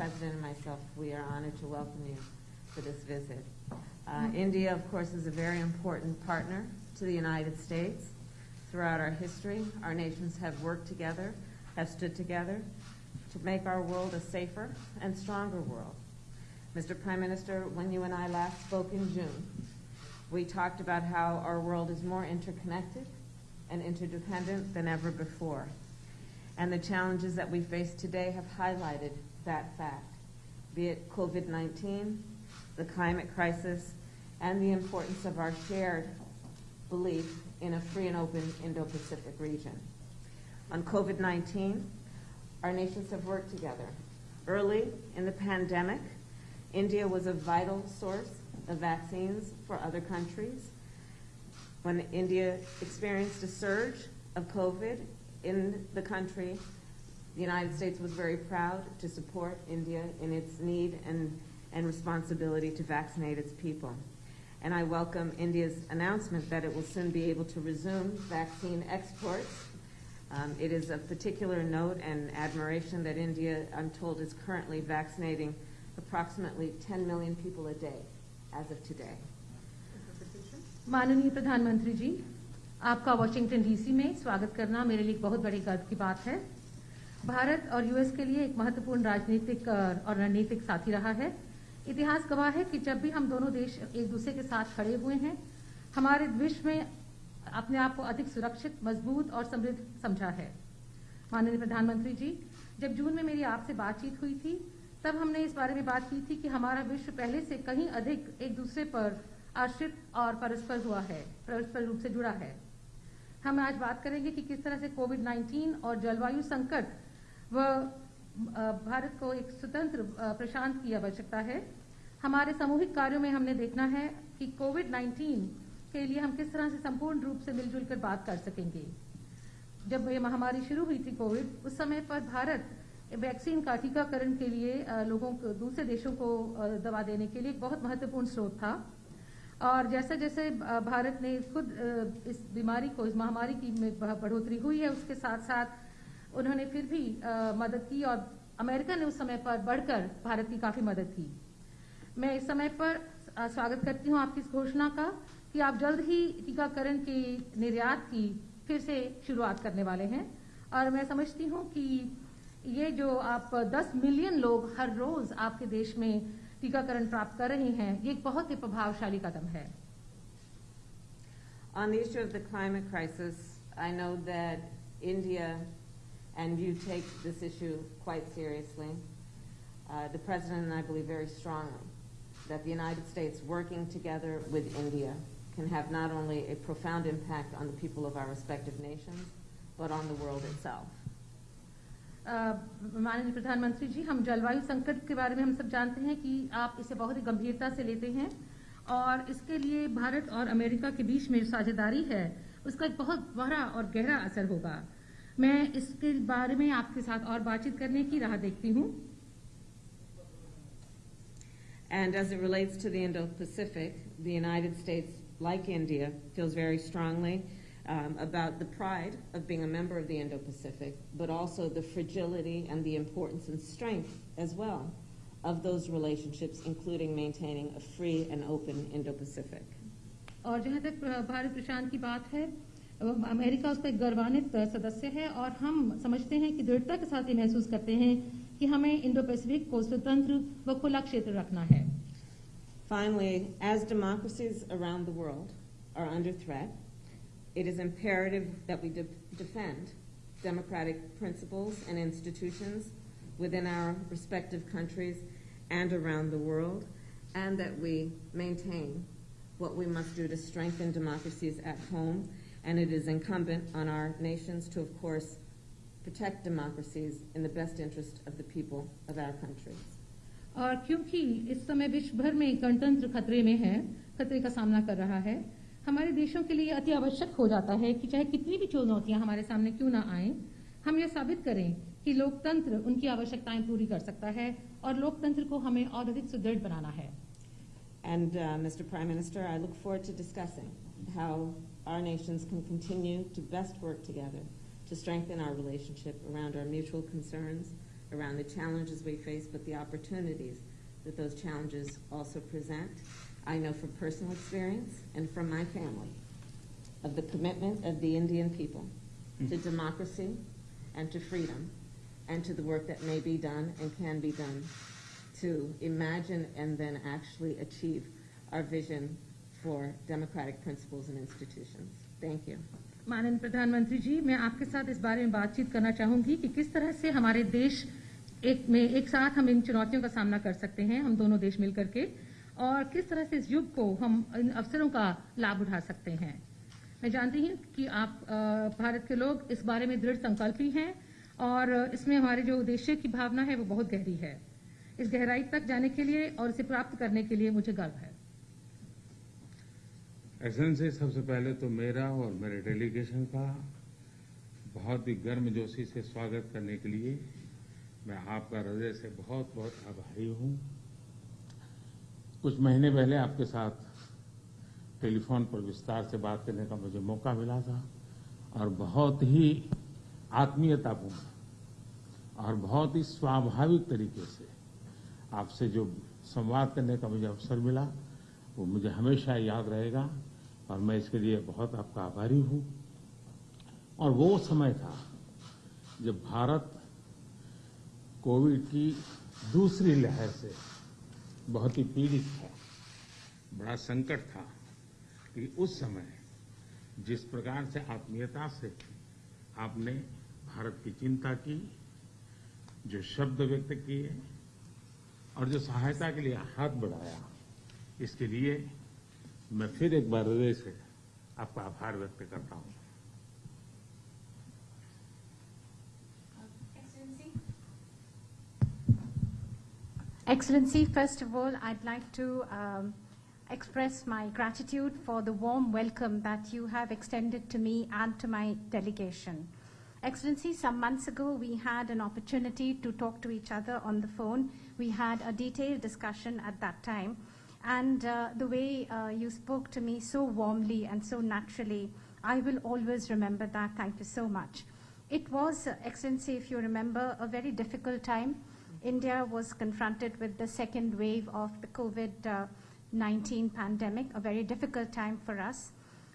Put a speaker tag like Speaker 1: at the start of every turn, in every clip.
Speaker 1: President and myself, we are honored to welcome you for this visit. Uh, India, of course, is a very important partner to the United States. Throughout our history, our nations have worked together, have stood together to make our world a safer and stronger world. Mr. Prime Minister, when you and I last spoke in June, we talked about how our world is more interconnected and interdependent than ever before. And the challenges that we face today have highlighted that fact, be it COVID-19, the climate crisis, and the importance of our shared belief in a free and open Indo-Pacific region. On COVID-19, our nations have worked together. Early in the pandemic, India was a vital source of vaccines for other countries. When India experienced a surge of COVID in the country, the United States was very proud to support India in its need and, and responsibility to vaccinate its people. And I welcome India's announcement that it will soon be able to resume vaccine exports. Um, it is of particular note and admiration that India, I'm told, is currently vaccinating approximately 10 million people a day as of today.
Speaker 2: माननीय प्रधानमंत्री जी आपका Washington DC में स्वागत करना मेरे लिए बहुत बड़ी गर्व की बात है। भारत और यूएस के लिए एक महत्वपूर्ण राजनीतिक और रणनीतिक साथी रहा है। इतिहास गवाह है कि जब भी हम दोनों देश एक दूसरे के साथ खड़े हुए हैं, हमारे विश्व में अपने आप को अधिक सुरक्षित, मज़बूत और समृद्ध समझा है। माननीय प्रधानमंत्री जी, जब जून में मेरी आपसे बातचीत हुई थी, तब हमने इस बारे में बात की थी कि हमारा विश्व पहले से कहीं अधिक एक दूसरे पर आश्रित और परस्पर हुआ है, परस्पर रूप से जुड़ा है। हम आज बात करेंगे कि किस तरह से कोविड 19 और जलवायु संकट व भारत को एक स्वतंत्र प्रशांत की आवश्यकता है। हमारे सामूहिक कार्यों में हमने देखना है कि कोविड 19 के लिए हम किस तरह से संपूर्ण रूप से मिलजुल कर बात कर सकेंगे। जब ये महामारी शुरू हुई थी कोविड उस समय पर भारत वैक्सीन का टीकाकरण के लिए लोगों को, दूसरे देशों को दवा देने के लिए एक बहुत महत्वपूर्ण स्रोत था। और जैसे जैसे भारत ने खुद इस बीमारी को, इस महामारी की बढ़ोतरी हुई है, उसके साथ साथ उन्होंने फिर भी मदद की और अमेरिका ने उस समय पर बढ़कर भारत की काफ़ी मदद की। मैं इस समय पर स्वागत करती हूँ आपकी इस घोषणा का कि आप जल्द ही टीकाकरण के निर्यात की फिर से शुरुआत करने वाले हैं। और मैं समझती हूँ कि ये जो आप 10 मिलियन लोग हर रोज आपके देश में टीकाकरण प्राप्त कर रहे हैं ये एक बहुत ही प्रभावशाली कदम है
Speaker 1: On the issue of the climate crisis, I know that India and you take this issue quite seriously. Uh, the President and I believe very strongly that the United States working together with India can have not only a profound impact on the people of our respective nations, but on the world itself.
Speaker 2: माननीय प्रधानमंत्री जी हम जलवायु संकट के बारे में हम सब जानते हैं कि आप इसे बहुत ही गंभीरता से लेते हैं और इसके लिए भारत और अमेरिका के बीच में साझेदारी है उसका एक बहुत बड़ा और गहरा असर होगा। मैं इसके बारे में आपके साथ और बातचीत करने की राह देखती हूँ।
Speaker 1: And as it relates to the Indo-Pacific, the United States, like India, feels very strongly um, about the pride of being a member of the Indo-Pacific, but also the fragility and the importance and strength as well of those relationships, including maintaining a free and open Indo-Pacific.
Speaker 2: और जहाँ तक भारत प्रशांत की बात है America उसका एक गर्वान्वित सदस्य है और हम समझते हैं कि दृढ़ता के साथ ये महसूस करते हैं कि हमें इंडो पैसिफिक को स्वतंत्र व खुला क्षेत्र रखना है
Speaker 1: Finally, as democracies around the world are under threat, it is imperative that we de defend democratic principles and institutions within our respective countries and around the world, and that we maintain what we must do to strengthen democracies at home. And it is incumbent on our nations to, of course, protect democracies in the best interest of the people of our countries.
Speaker 2: और क्योंकि इस समय विश्व भर में गणतंत्र खतरे में है खतरे का सामना कर रहा है हमारे देशों के लिए अति आवश्यक हो जाता है कि चाहे कितनी भी चुनौतियाँ हमारे सामने क्यों ना आए, हम यह साबित करें कि लोकतंत्र उनकी आवश्यकताएँ पूरी कर सकता है और लोकतंत्र को हमें और अधिक सुदृढ़ बनाना है।
Speaker 1: And mister prime minister I look for to discussing how our nations can continue to best work together to strengthen our relationship around our mutual concerns around the challenges we face but the opportunities that those challenges also present I know from personal experience and from my family of the commitment of the Indian people to democracy and to freedom and to the work that may be done and can be done to imagine and then actually achieve our vision for democratic principles and institutions. Thank you.
Speaker 2: माननीय प्रधानमंत्री जी मैं आपके साथ इस बारे में बातचीत करना चाहूंगी कि किस तरह से हमारे देश एक में एक साथ हम इन चुनौतियों का सामना कर सकते हैं हम दोनों देश मिलकर के और किस तरह से इस युग को हम इन अवसरों का लाभ उठा सकते हैं? मैं जानती हूँ कि आप भारत के लोग इस बारे में दृढ़ संकल्पी हैं और इसमें हमारे जो उद्देश्य की भावना है वो बहुत गहरी है। इस गहराई तक जाने के लिए और इसे प्राप्त करने के लिए मुझे गर्व है।
Speaker 3: एक्सलेंसी सबसे पहले तो मेरा और मेरे डेलीगेशन का बहुत ही गर्मजोशी से स्वागत करने के लिए मैं आपका हृदय से बहुत बहुत आभारी हूँ। कुछ महीने पहले आपके साथ टेलीफोन पर विस्तार से बात करने का मुझे मौका मिला था और बहुत ही आत्मीयतापूर्ण और बहुत ही स्वाभाविक तरीके से आपसे जो संवाद करने का मुझे अवसर मिला, वो मुझे हमेशा याद रहेगा और मैं इसके लिए बहुत आपका आभारी हूँ। और वो समय था जब भारत कोविड की दूसरी लहर से बहुत ही पीड़ित था, बड़ा संकट था, कि उस समय जिस प्रकार से आत्मीयता से आपने भारत की चिंता की, जो शब्द व्यक्त किए और जो सहायता के लिए हाथ बढ़ाया, इसके लिए मैं फिर एक बार हृदय से आपका आभार व्यक्त करता हूँ।
Speaker 4: Excellency, first of all, I'd like to um, express my gratitude for the warm welcome that you have extended to me and to my delegation. Excellency, some months ago we had an opportunity to talk to each other on the phone. We had a detailed discussion at that time. And uh, the way uh, you spoke to me so warmly and so naturally, I will always remember that. Thank you so much. It was, uh, Excellency, if you remember, a very difficult time. India was confronted with the second wave of the COVID 19 pandemic, a very difficult time for us.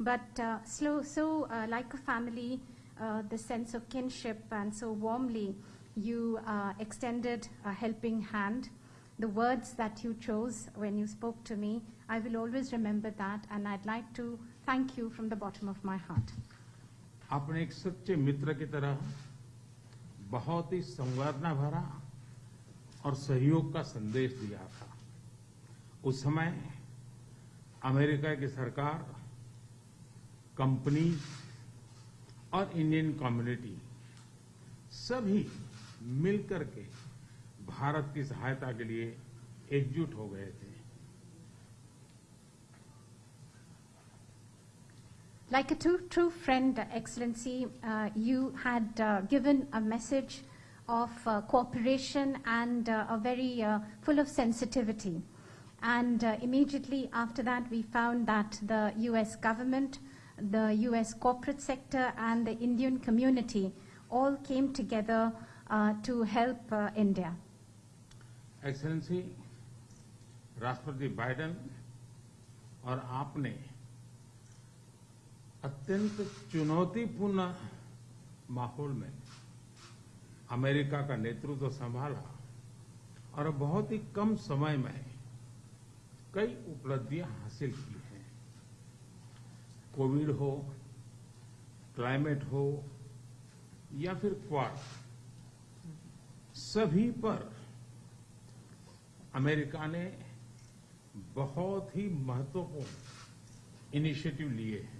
Speaker 4: But uh, slow, so, uh, like a family, uh, the sense of kinship, and so warmly, you uh, extended a helping hand. The words that you chose when you spoke to me, I will always remember that, and I'd like to thank you from the bottom of my heart.
Speaker 3: आपने एक सच्चे मित्र की तरह बहुत ही संवेदना भरा और सहयोग का संदेश दिया था। उस समय अमेरिका की सरकार कंपनी और इंडियन कम्युनिटी सभी मिलकर के भारत की सहायता के लिए एकजुट हो गए थे।
Speaker 4: Like a true, true friend, Excellency, uh, you had uh, given a message of uh, cooperation and uh, a very uh, full of sensitivity. And uh, immediately after that, we found that the U.S. government, the U.S. corporate sector, and the Indian community all came together uh, to help uh, India.
Speaker 3: Excellency राष्ट्रपति Biden और आपने अत्यंत चुनौतीपूर्ण माहौल में America का नेतृत्व संभाला और बहुत ही कम समय में कई उपलब्धियाँ हासिल की हैं। कोविड हो, क्लाइमेट हो, या फिर क्वाड, सभी पर अमेरिका ने बहुत ही महत्वपूर्ण इनिशिएटिव लिए हैं।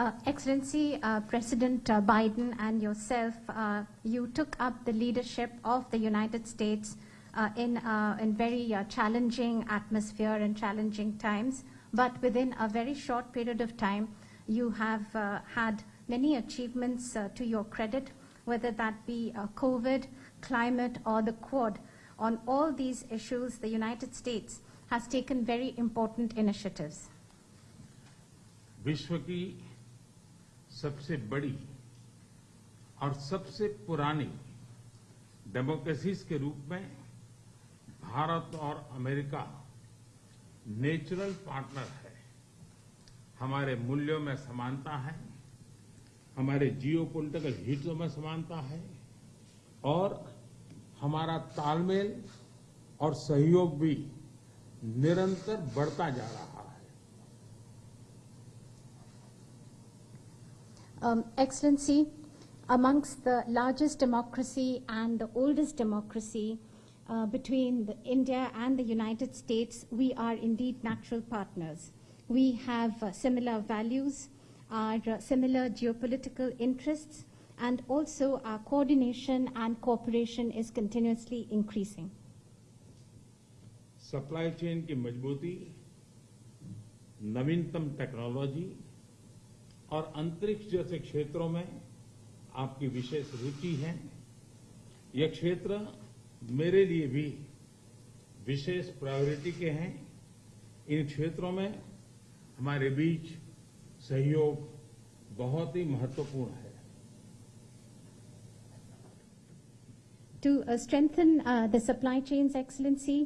Speaker 4: Uh, Excellency, uh, President uh, Biden and yourself, uh, you took up the leadership of the United States uh, in uh, in very uh, challenging atmosphere and challenging times. But within a very short period of time, you have uh, had many achievements uh, to your credit, whether that be uh, COVID, climate, or the Quad. On all these issues, the United States has taken very important initiatives.
Speaker 3: विश्व की सबसे बड़ी और सबसे पुरानी democracies के रूप में भारत और अमेरिका नेचुरल पार्टनर है। हमारे मूल्यों में समानता है, हमारे जियो पोलिटिकल हितों में समानता है और हमारा तालमेल और सहयोग भी निरंतर बढ़ता जा रहा है
Speaker 4: Um, Excellency, amongst the largest democracy and the oldest democracy uh, between the India and the United States, we are indeed natural partners. We have uh, similar values, our uh, similar geopolitical interests, and also our coordination and cooperation is continuously increasing.
Speaker 3: Supply chain की मजबूती नवीनतम technology और अंतरिक्ष जैसे क्षेत्रों में आपकी विशेष रुचि है। यह क्षेत्र मेरे लिए भी विशेष प्रायोरिटी के हैं। इन क्षेत्रों में हमारे बीच सहयोग बहुत ही महत्वपूर्ण है।
Speaker 4: To strengthen the supply chain excellency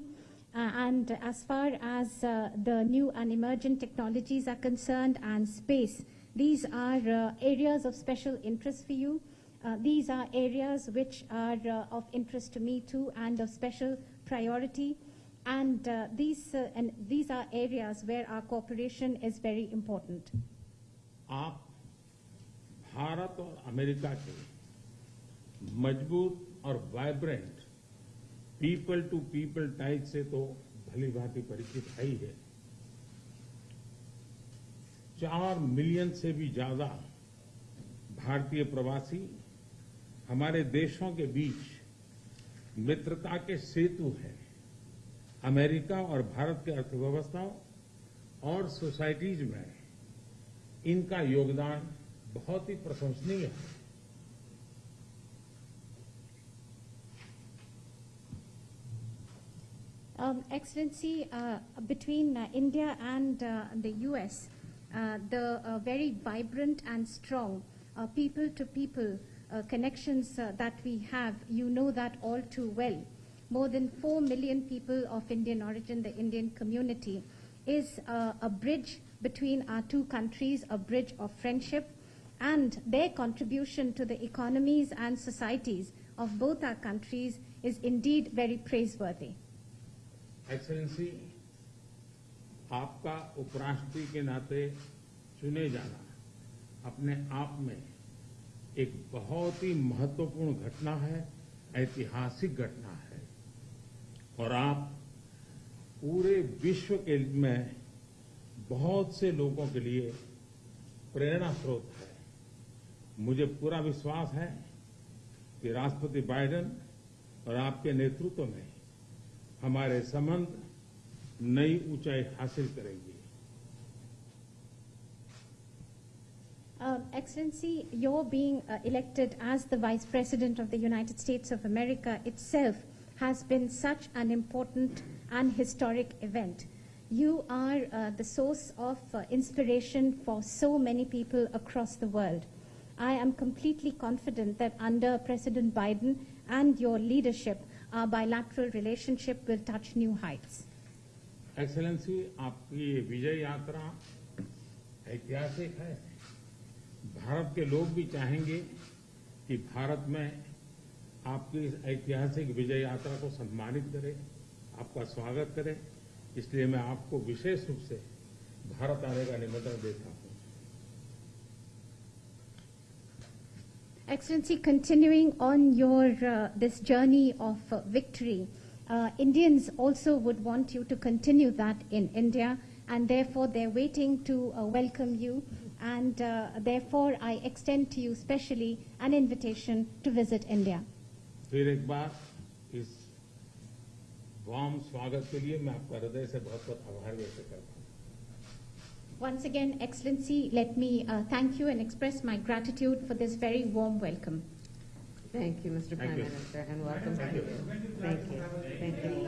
Speaker 4: and as far as the new and new technologies are concern are space these are uh, areas of special interest for you uh, these are areas which are uh, of interest to me too and of special priority and uh, these uh, and these are areas where our cooperation is very important
Speaker 3: आप भारत और America के मजबूत और vibrant people to people ties से तो भली भांति परिचित है ही है चार मिलियन से भी ज़्यादा भारतीय प्रवासी हमारे देशों के बीच मित्रता के सेतु हैं। अमेरिका और भारत के अर्थव्यवस्थाओं और सोसाइटीज में इनका योगदान बहुत ही प्रशंसनीय है।
Speaker 4: Um, Excellency, uh, between uh, India and uh, the US, Uh, the uh, very vibrant and strong uh, people-to-people connections that we have, you know that all too well. More than 4 million people of Indian origin, the Indian community, is a bridge between our two countries, a bridge of friendship, and their contribution to the economies and societies of both our countries is indeed very praiseworthy.
Speaker 3: Excellency, आपका उपराष्ट्रपति के नाते चुने जाना अपने आप में एक बहुत ही महत्वपूर्ण घटना है, ऐतिहासिक घटना है। और आप पूरे विश्व के में बहुत से लोगों के लिए प्रेरणा स्रोत है। मुझे पूरा विश्वास है कि राष्ट्रपति बाइडेन और आपके नेतृत्व में हमारे संबंध नई ऊंचाई हासिल करेंगे
Speaker 4: Um, Excellency, your being uh, elected as the Vice President of the United States of America itself has been such an important and historic event. You are uh, the source of uh, inspiration for so many people across the world. I am completely confident that under President Biden and your leadership, our bilateral relationship will touch new heights.
Speaker 3: Excellency आपकी ये विजय यात्रा ऐतिहासिक है। भारत के लोग भी चाहेंगे कि भारत में आपकी इस ऐतिहासिक विजय यात्रा को सम्मानित करें आपका स्वागत करें। इसलिए मैं आपको विशेष रूप से भारत आने का निमंत्रण देता हूँ।
Speaker 4: Excellency, continuing on your uh, this journey of uh, victory, uh, Indians also would want you to continue that in India, and therefore they're waiting to uh, welcome you. And uh, therefore, I extend to you specially an invitation to visit India.
Speaker 3: फिर एक बार इस वाम स्वागत के लिए मैं आपका हृदय से बहुत बहुत आभार व्यक्त करता हूं
Speaker 4: Once again, Excellency, let me uh, thank you and express my gratitude for this very warm welcome.
Speaker 1: Thank you, Mr. Prime
Speaker 3: you.
Speaker 1: Minister, and welcome to
Speaker 3: Thank
Speaker 1: you.
Speaker 3: you.
Speaker 1: Thank you. Thank you.